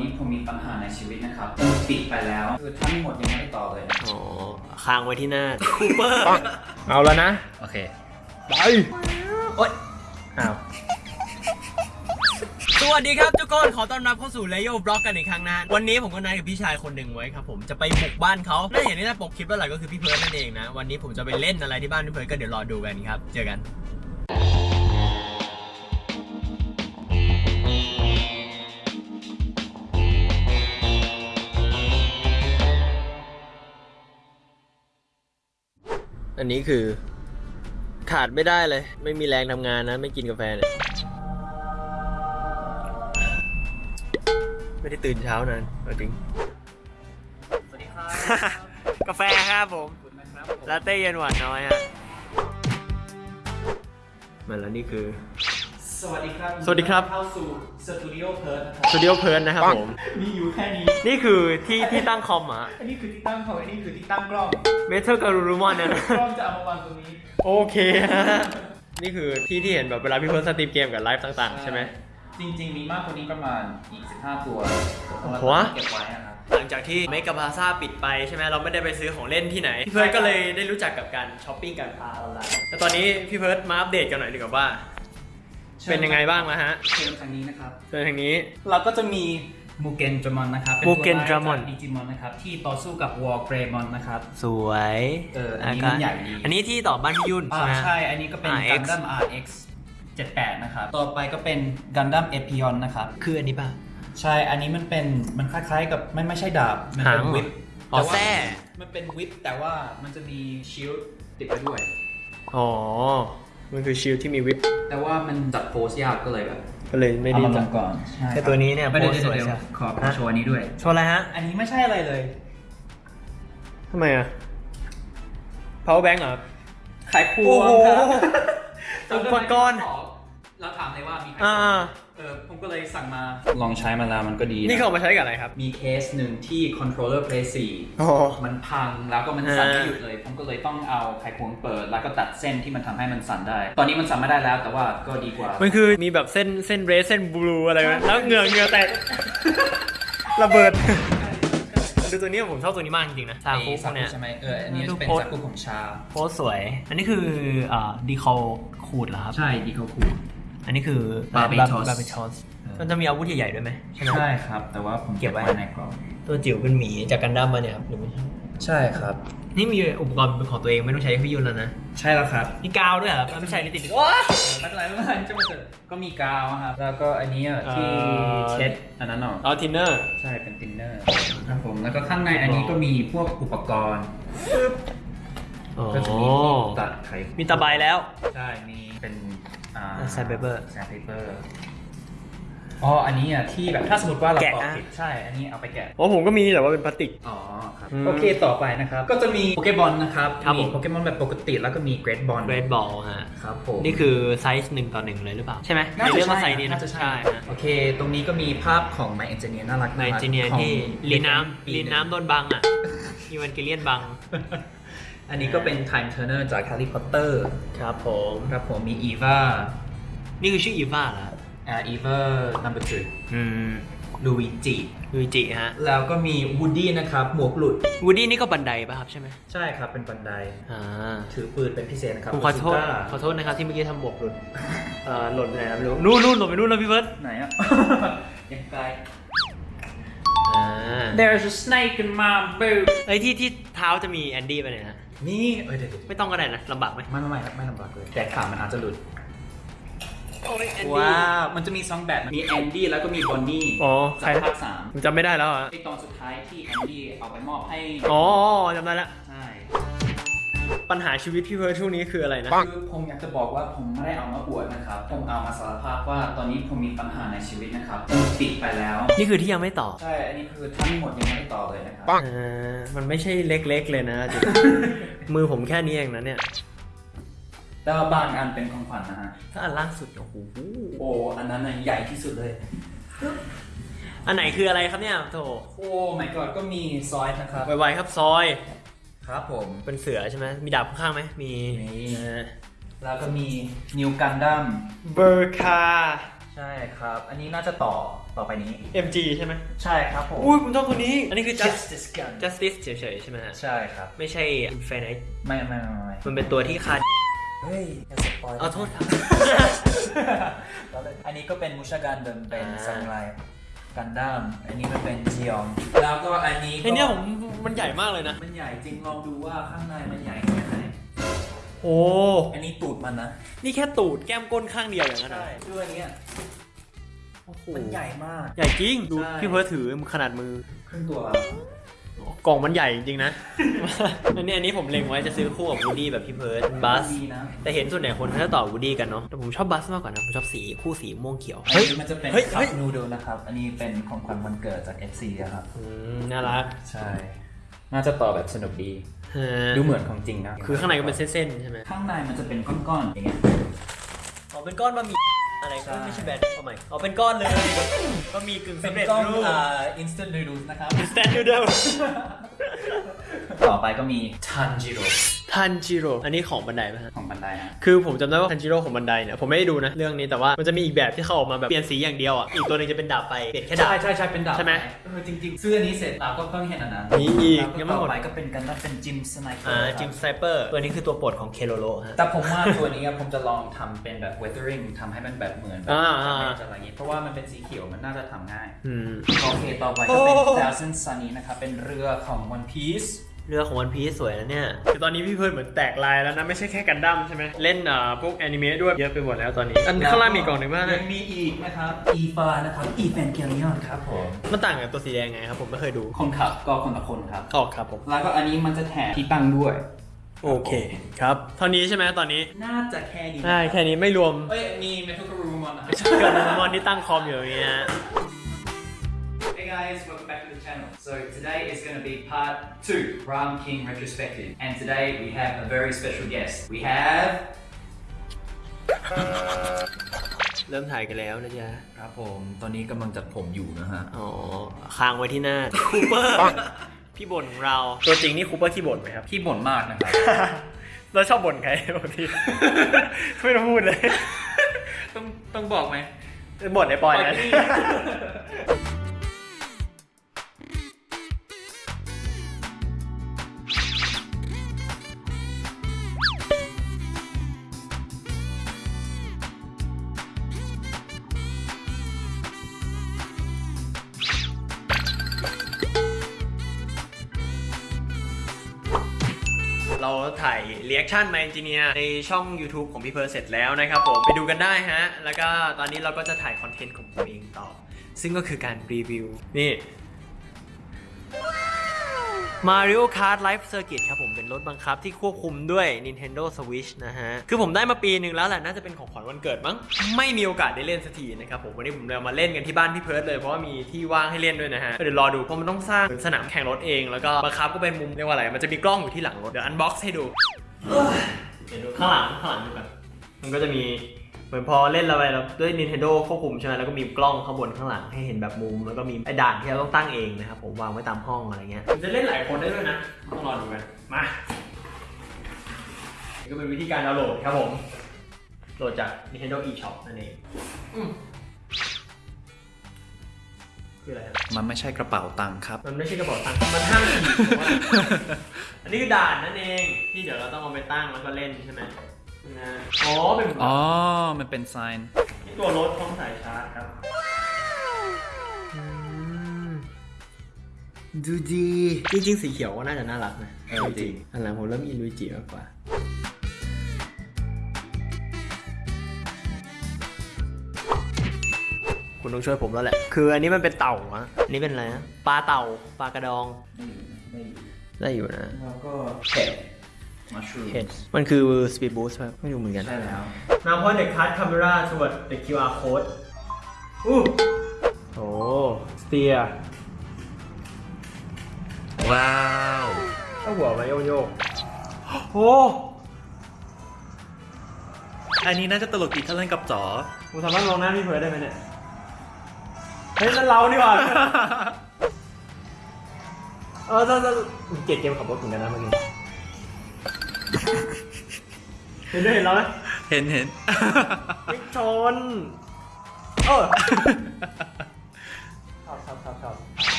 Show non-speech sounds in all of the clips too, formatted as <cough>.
นี้ผมมีปัญหาในชีวิตนะครับผมปิดไปแล้ว คือทั้งหมดยังไม่ได้ต่อเลยนะอ๋อค้างไว้ที่หน้าคูเปอร์เอาแล้วนะ โอเคไปโอ๊ยอ้าวสวัสดีครับทุกคนขอต้อนรับเข้าสู่เลโยบล็อกกันอีกครั้งนะวันนี้ผมก็นัดกับพี่ชายคนหนึ่งไว้ครับผมจะไปบุกบ้านเขาน่าเห็นที่หน้าปกคลิปแล้วแหละก็คือพี่เพิร์ดนั่นเองนะ วันนี้ผมจะไปเล่นอะไรที่บ้านพี่เพิร์ดก็เดี๋ยวรอดูกันครับ เจอกัน อันนี้คือ ขาดไม่ได้เลย ไม่มีแรงทำงานนะ ไม่กินกาแฟเนี่ยไม่ได้ตื่นเช้านานเอาจริง สวัสดีครับ กาแฟครับผมขอบคุณนะครับลาเต้เย็นหวานน้อยฮะมาแล้วนี่คือ สวัสดีครับสวัสดีครับ เข้าสู่สตูดิโอเพิร์ดนะครัสตูดิโอเพิร์นนะครับผม มีอยู่แค่นี้ นี่คือที่ที่ตั้งคอมอะอันนี้คือที่ตั้งของอันนี้คือที่ตั้งกล้อง เมทัลการูรูมอนเนี่ยนะกล้องจะเอามาวางตรงนี้ โอเคฮะนี่คือที่ที่เห็นแบบเวลาพี่เพิร์ธสตรีมเกมกับไลฟ์ต่างๆ ใช่ไหม จริง ๆ มีมากกว่านี้ประมาณอีก15ตัวหัวเก็บไว้นะครับ หลังจากที่เมกาพลาซ่าปิดไปใช่ไหมเราไม่ได้ไปซื้อของเล่นที่ไหน พี่เพิร์ธก็เลยได้รู้จักกับการช้อปปิ้งการค้าออนไลน์แต่ตอนนี้พี่เพิร์ธมาอัปเดตกันหน่อยดีกว่าว่า เป็นยังไงบ้างนะฮะเชิญทางนี้นะครับเจอทางนี้ เราก็จะมีมูเกนดรามอนนะครับมูเกนดรามอนดิจิมอนนะครับที่ต่อสู้กับวอร์เกรย์มอนนะครับ สวยเอออันนี้มันใหญ่ดีอันนี้ที่ต่อบ้านพี่ยุ่นอ่าใช่ไหมใช่ อันนี้ก็เป็น RX Gundam RX 78 นะครับ ต่อไปก็เป็น Gundam Epion นะครับ คืออันนี้ป่ะ ใช่ อันนี้มันเป็นมันคล้ายๆกับไม่ไม่ใช่ดาบ มันเป็นหางเหรอวิปอ๋อแต่ว่าแส้มันเป็นวิปแต่ว่ามันจะมี shield ติดไปด้วย อ๋อ มันคือชิลที่มีวิปแต่ว่ามันจัดโพสยากก็เลยแบบ ก็เลยไม่เอาได้มาลจังบก่อนใช่แค่ตัวนี้เนี่ยไม่ได้โพสเดี๋ยวสวยเดี๋ยวใช่ขอขอโชว์อันนี้ด้วยโชว์อะไรฮะอันนี้ไม่ใช่อะไรเลย ทำไมอะ power bank เหรอครับขายครัวโอ้โห ครับ อุปกรณ์ เราถามเลยว่ามีใครอ่า เออผม ก็เลยสั่งมา ลองใช้มาแล้วมันก็ดีะนี่เขาเอามาใช้กับอะไรครับ มีเคสหนึ่งที่ controller play อ๋อ4มันพังแล้วก็มันสั่นอ่าไม่หยุดเลย ผมก็เลยต้องเอาไขควงเปิด แล้วก็ตัดเส้นที่มันทำให้มันสั่นได้ ตอนนี้มันสั่นไม่ได้แล้วแต่ว่าก็ดีกว่า มันคือมีแบบเส้นเส้นเรสเส้นบลูอะไรไหมแล้วเหงื่อเหงื่อแตกระเบิดดูตัวนี้ผมชอบตัวนี้มากจริงๆนะซาคุไอ้พวกเนี้ยใช่ไหมเอออันนี้ดูเป็นโพสซากุของชาโพสสวย อันนี้คืออ่าดีคอลขูดเหรอครับ ใช่ดีเขาคูอันนี้คือ Barbatos บาร์บีทอส มันจะมีอาวุธใหญ่ๆด้วยไหมใช่ไหม ใช่ครับ แต่ว่าผมเก็บไว้ ในกล่องตัวจิ๋วเป็นหมีจากกันดั้มมาเนี่ยครับหรือไม่ใช่ใช่ครับ นี่มีอุปกรณ์เป็นของตัวเองไม่ต้องใช้พี่ยุนแล้วนะใช่แล้วครับมีกาวด้วยเหรอครับไม่ใช่นี่ติดโอ้ไม่เป็นไรไม่เป็นไรจะมาเถอะก็มีกาวครับ แล้วก็อันนี้อะที่เอ่อ เช็ดอันนั้นเนาะเอาทินเนอร์ ใช่เป็นทินเนอร์ครับผมแล้วก็ข้างในอันนี้ก็มีพวกอุปกรณ์ก็จะมีที่ตัดไขมีตะไบแล้ว ใช่มีเป็นอ่า Sandpaper sandpaper อ๋อ อันนี้อะที่แบบถ้าสมมติว่าเราแกะปอกนะผิดใช่ อันนี้เอาไปแกะโอ้ผมก็มีแต่ว่าเป็นพลาสติก อ๋อครับ อืมโอเคต่อไปนะครับ ก็จะมีโปเกมอนนะครับ ครับมีผมโปเกมอนแบบปกติแล้วก็มี Great Ball Great Ball ฮะ ครับผม นี่คือไซส์หนึ่งต่อหนึ่งเลยหรือเปล่า ใช่ไหมน่าจะเรียกว่าใช่ไซส์นี้นะน่าจะใช่ฮะโอเค ตรงนี้ก็มีภาพของ My Engineer น่ารักในมากจีเนียของที่ลีนน้ำปีลีนน้ำโดนบังอะ อีวันเกเลียนบัง อันนี้ก็เป็น Time Turner จาก Harry Potter ครับผม ครับผมมี Eva นี่คือชื่ออีวาเหรอ อ่า Eva number two อืม Luigi ยูจิฮะแล้วก็มี Woody นะครับ หมวกหลุด วูดดี้นี่ก็บันไดป่ะครับใช่ไหมใช่ครับเป็น Bandai อ่าถือปืนเป็นพิเศษนะครับผมขอโทษ Bazooka ขอโทษนะครับที่เมื่อกี้ทำหมวกหลุดเอ่อหล่นไปไหนแล้วไม่รู้นู่นนู่นหล่นไปนู่นแล้วพี่เพิร์ธไหนอะ ยังไกล อ่า There's a snake in my boot ไอ้ยที่ที่เท้าจะมีแอนดี้ไปเนี่ยนะนี่ เอ้ยเดี๋ยวเดี๋ยวไม่ต้องก็ได้นะลำบากไหมไม่ไม่ไม่ครับไม่ลำบากเลย แต่ขามันอาจจะหลุดโอ้ยแอนดี้ ว้าว มันจะมีสองแบบมีแอนดี้แล้วก็มีบอนนี่อ๋อใครจากภาคสามผมจำไม่ได้แล้วอะไอตอนสุดท้ายที่แอนดี้เอาไปมอบให้ อ๋อจำได้ละใช่ปัญหาชีวิตพี่เพิร์ทช่วงนี้คืออะไรนะ คือผมอยากจะบอกว่าผมไม่ได้เอามาอวดนะครับ ผมเอามาสารภาพว่าตอนนี้ผมมีปัญหาในชีวิตนะครับผมปิดไปแล้ว นี่คือที่ยังไม่ตอบใช่ อันนี้คือทั้งหมดยังไม่ได้ต่อเลยนะครับอ่ามันไม่ใช่เล็กๆเลยนะจริงมือผมแค่นี้เองนะเนี่ย แต่ว่าบางอันเป็นของขวัญนะฮะถ้าอันล่างสุดโอ้โหโอ้อันนั้นน่ะใหญ่ที่สุดเลย อันไหนคืออะไรครับเนี่ยโถโอ้ my god ก็มีซอยด์นะครับ ไวๆครับซอยด์ ครับผม เป็นเสือใช่ไหมมีดาบข้างๆไหมมีมีอ่าแล้วก็มีนิวกันดั้ม Ver.Ka ใช่ครับ อันนี้น่าจะต่อต่อไปนี้ MG ใช่ไหมใช่ครับผม อุ้ยผมชอบตัวนี้ อันนี้คือ just Justice Gundam justice เฉยๆใช่ไหมฮะใช่ครับ ไม่ใช่ infinite ไม่ไม่ไม่ไม่มันเป็นตัวที่คาด เฮ้ยอย่า spoil ขอโทษครับ แล้วเลยอันนี้ก็เป็นมุชากันเดิมเป็นอ่าซามูไรกันดั้มอันนี้มันเป็นจียองแล้วก็อันนี้ก็ไอเนี้ยผมมันใหญ่มากเลยนะ มันใหญ่จริงลองดูว่าข้างในมันใหญ่แค่ไหนโอ้อันนี้ตูดมันนะนี่แค่ตูดแก้มก้นข้างเดียวอย่างนั้นเหรอใช่ด้วยอันเนี้ยโอ้โหมันใหญ่มาก ใหญ่จริง ดูใช่ พี่เพิร์ทถือขนาดมือครึ่งตัว กล่องมันใหญ่จริงๆนะ อันนี้อันนี้ผมเล็งไว้จะซื้อคู่กับวูดี้แบบพี่เพิร์ดบัสดีนะแต่เห็นส่วนใหญ่คนเขาจะต่อวูดี้กันเนาะ แต่ผมชอบบัสมากกว่านะ ผมชอบสีคู่สีม่วงเขียวอันเฮ้ยนี้มันจะเป็นเฮ้ยคัเฮ้พยนูโดนะครับ อันนี้เป็นของขวัญวันเกิดจาก FC อะครับ อืม น่ารัก ใช่ น่าจะต่อแบบสนุกดีฮะดูเหมือนของจริงนะ คือข้างในก็เป็นเส้นๆใช่ไหมข้างในมันจะเป็นก้อนๆอย่างเงี้ย อ๋อ เป็นก้อนบะหมี่ อะไรใช่ไม่ใช่แบรนด์เอาใหม่อ๋อเป็นก้อนเลยบะหมี่กึ่งเป็นสำเร็จก้อนรูป อ่า instant noodles นะครับสแตนด์เดิมต่อไปก็มีทันจิโร่ ทันจิโร่อันนี้ของบันไดไหมฮะของบันไดฮะคือผมจำได้ว่าทันจิโร่ของบันไดเนี่ยผมไม่ได้ดูนะเรื่องนี้แต่ว่ามันจะมีอีกแบบที่เขาออกมาแบบเปลี่ยนสีอย่างเดียวอะอีกตัวหนึงจะเป็นดาบไฟเปลี่ยนแค่ดาบ ใช่ใช่ใช่เป็นดาบใช่ไหมเออจริงๆซื้ออันนี้เสร็จเราก็เพิ่งเห็นอันนั้นมีอีกแล้วยังไม่ต่หมอดไปก็เป็นกันนัเป็นจิมสไนเปอร์อ่าจิมสไนเปอร์ตัวนี้คือตัวโปรดของเคโลโลฮะ แต่ผมว่าตัวนี้อะผมจะลองทำเป็นแบบ weathering ทำให้มันแบบเหมือนแบบอ่าอ่า จะอะไรอย่างงี้เพราะว่ามันเป็นสีเขียวมันน่าจะทำง่าย อืม โอเค ต่อไปก็เป็นโอ้ Thousand Sunny นะครับ เป็นเรือของ One Piece เรือของวันพีซสวยนะเนี่ย คือตอนนี้พี่เพิร์ดเหมือนแตกลายแล้วนะ ไม่ใช่แค่กันดั้มใช่ไหม เล่นอ่าพวกแอนิเมะด้วยเยอะไปหมดแล้วตอนนี้ อันข้างล่างมีอีกกล่องหนึ่งบ้างยันะงมีอีกนะครับ e f a นะครับ e v a n g e l i o n ครับผม มันต่างกับตัวสีแดงไงครับผมไม่เคยดูคนขับก็คนละคนครับ ออกครับผม แล้วก็อันนี้มันจะแถมที่ตั้งด้วย โอเคครับเท่านี้ใช่ไหมตอนนี้น่าจะแค่นี้ใช่แค่นี้ไม่รวมเอ้ย มี Metal Guru มานะครับ เกิดมอนที่ตั้งคอมอยู่อย่างเงี้ย Hey guys, welcome back to the channel. So today is going to be part two, Ram King retrospective. And today we have a very special guest. We have เริ่มถ่ายกันแล้วนะจ๊ะ ครับผม ตอนนี้กำลังจัดผมอยู่นะฮะ อ๋อ ค้างไว้ที่หน้า คูเปอร์ พี่บ่นของเรา ตัวจริงนี่คูเปอร์ขี้บ่นไหมครับพี่บ่นมากนะครับ เราชอบบ่นใครปกติไม่ต้องพูดเลย ต้องต้องบอกไหมบ่นไอ้ปอยปอยนะ ถ่าย reaction My Engineer ในช่อง YouTube ของพี่เพิร์ธเสร็จแล้วนะครับผมไปดูกันได้ฮะ แล้วก็ตอนนี้เราก็จะถ่ายคอนเทนต์ของตัวเองต่อ ซึ่งก็คือการรีวิวนี่ Mario Kart Live Circuit ครับผมเป็นรถบังคับที่ควบคุมด้วย Nintendo Switch นะฮะ คือผมได้มาปีหนึ่งแล้วแหละ น่าจะเป็นของขวัญวันเกิดมั้ง ไม่มีโอกาสได้เล่นสักทีนะครับผม วันนี้ผมเลยเอามาเล่นกันที่บ้านพี่เพิร์ธเลย เพราะว่ามีที่ว่างให้เล่นด้วยนะฮะ เดี๋ยวรอดู เพราะมันต้องสร้างสนามแข่งรถเอง แล้วก็บังคับก็เป็นมุมเรียกว่าอะไร มันจะมีกล้องอยู่ที่หลังรถ เดี๋ยว unbox ให้ดู เดี๋ยวดูข้างหลังข้างหลังดูกันมันก็จะมี เหมือนพอเล่นอะไรแล้วด้วย Nintendo ควบคุมใช่ไหมแล้วก็มีกล้องข้างบนข้างหลังให้เห็นแบบมุม แล้วก็มีไอ้ด่านที่เราต้องตั้งเองนะครับผมวางไว้ตามห้องอะไรเงี้ยมันจะเล่นหลายคนได้ด้วยนะต้องรอดูกันมานี่ก็เป็นวิธีการดาวน์โหลดครับผม โหลดจาก Nintendo eShop นั่นเองอืมคืออะไรครับมันไม่ใช่กระเป๋าตังค์ครับ มันไม่ใช่กระเป๋าตังค์ มันห้ามขี่ผมว่าอันนี้คือด่านนั่นเอง ที่เดี๋ยวเราต้องเอาไปตั้งแล้วก็เล่นใช่ไหมนะ อ๋อ เป็นอ๋อ มันเป็นไซน์ที่ตัวรถพร้อมสายชาร์จครับ ดูดี จริงๆ สีเขียวก็น่าจะน่ารักนะเออจริง อันหลังผมเริ่มอินลุยจิมากกว่า คุณต้องช่วยผมแล้วแหละ คืออันนี้มันเป็นเต่าอะอันนี้เป็นอะไรนะปลาเต่า ปลากระดอง ได้อยู่นะ แล้วก็เห็ด มัชรูมเห็นมันคือ speed boost ครับไม่รู้เหมือนกัน ใช่แล้ว Now point the card camera toward the QR code อู้โอ้ steer ว้าวถ้าหัวมาโยกโยกโอ้อันนี้น่าจะตลกดีถ้าเล่นกับจ๋อผมสามารถลองหน้าพี่เพิร์ดได้ไหมเนี่ย เฮ้ยนั่นเรานี่หว่า เออจะจะเกลียดเกมขับรถเหมือนกันนะเมื่อกี้ เห็นด้วยเห็นแล้วไหมเห็นเห็นไม่ชนเอโอ้ชอบชอบชอบชอบ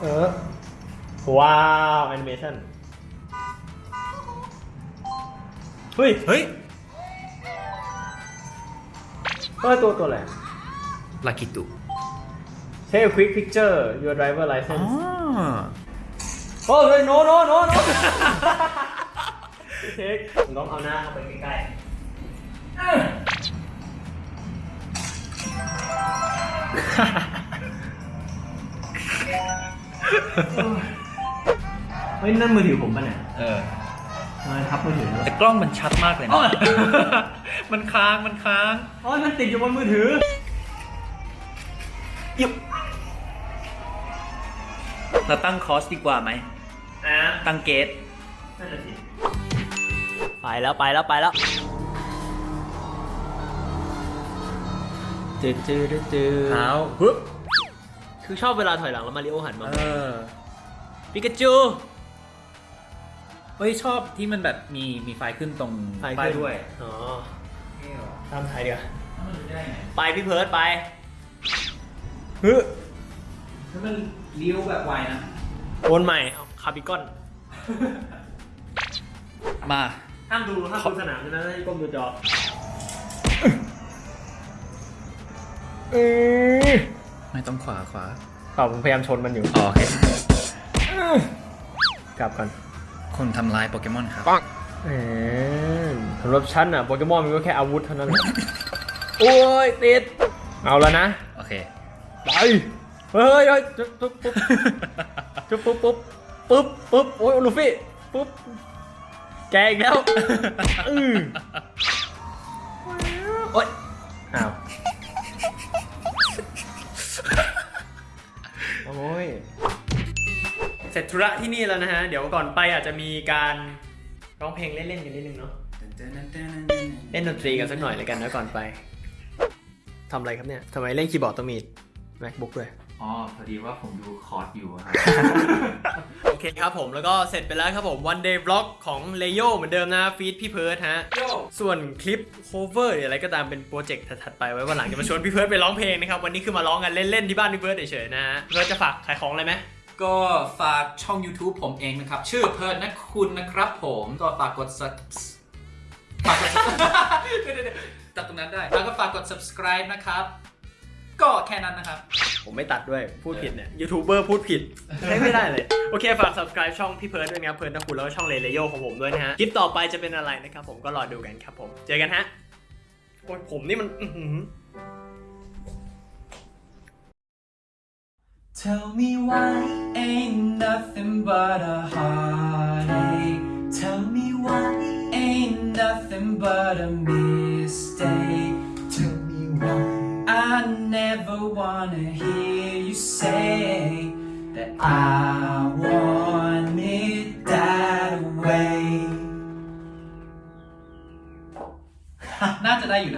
เออ ว้าวแอนิเมชั่นเฮ้ยเฮ้ยเฮ้ยตัวตัวอะไรลากิตุ Take a quick picture your driver อ๋อ license โอ้ย no no no no เทคผมต้องเอาหน้าเข้าไปใกล้ๆเฮ้ยนั่นมือถือผมป่ะเนี่ยเออทำไมทับมือถือแต่กล้องมันชัดมากเลยนะ มันค้าง มันค้างโอ้ยมันติดอยู่บนมือถือยุบเราตั้งคอสดีกว่าไหมอะตั้งเกตนั่นแหละสิ ไปแล้วไปแล้วไปแล้วจืดจืดจืดเท้าฮึบคือชอบเวลาถอยหลังแล้วมาริโอหันมาเออปิกาจูเฮ้ยชอบที่มันแบบมีมีไฟขึ้นตรงป้ายด้วย อ๋อเท่ว่ะตามไทยเดียวาแล้วมันรู้ได้ไงไปพี่เพิร์ดไปฮึถ้ามันเลี้ยวแบบไวนะโอนใหม่เอาคาร์บิกอน มา ห้ามดูห้ามดูสนามนะให้ก้มดูจอเออไม่ต้องขวาขวาเปล่าผมพยายามชนมันอยู่ อ๋อโอเคกลับกันคนทำลายโปเกมอนครับเออสำหรับฉันอะโปเกมอนมันก็แค่อาวุธเท่านั้นแหละโอ้ยติด เอาแล้วนะ โอเค ไป เฮ้ยเฮ้ยจุ๊บปุ๊บปุ๊บจุ๊บปุ๊บปุ๊บปุ๊บปุ๊บโอ้ยลูฟี่ปุ๊บ แกอีกแล้วอือโอ้ยอ้าว โอ้ย เสร็จธุระที่นี่แล้วนะฮะ เดี๋ยวก่อนไปอาจจะมีการร้องเพลงเล่นๆกันนิดนึงเนาะ เล่นดนตรีกันสักหน่อยเลยกันนะก่อนไป ทำอะไรครับเนี่ย ทำไมเล่นคีย์บอร์ดต้องมี macbook ด้วย อ๋อ พอดีว่าผมดูคอร์ดอยู่ครับโอ เคครับผมแล้วก็เสร็จไปแล้วครับผม one day vlog ของเลโยเหมือนเดิมนะ feat พี่เพิร์ธฮะ ส่วนคลิป cover หรืออะไรก็ตามเป็นโปรเจกต์ถัดๆไปไว้วันหลังจะมาชวนพี่เพิร์ธไปร้องเพลงนะครับ วันนี้คือมาร้องกันเล่นๆที่บ้านพี่เพิร์ธเฉยๆนะฮะพี่เพิร์ธจะฝากขายของอะไรไหมก็ฝากช่อง YouTube ผมเองนะครับ ชื่อเพิร์ธนะคุณนะครับผมก็ฝากกด subs ฝากกดเดี๋ยวๆๆจับตรงนั้นได้แล้วก็ฝากกด subscribe นะครับ ก็แค่นั้นนะครับ ผมไม่ตัดด้วยพูดผิดเนี่ยยูทูบเบอร์พูดผิดใช้ไม่ได้เลย โอเค ฝาก subscribe ช่องพี่เพิร์ธด้วยนะครับเพิร์ธนะคุณแล้วก็ช่องเลเลโยของผมด้วยนะฮะคลิปต่อไปจะเป็นอะไรนะครับผมก็รอดูกันครับผมเจอกันฮะโอ้ยผมนี่มันอื้อหือ Tell me why ain't nothing but a heartache. Tell me why ain't nothing but a mistake. never wanna hear you say that I want it that way. <laughs> น่าจะได้อยู่นะ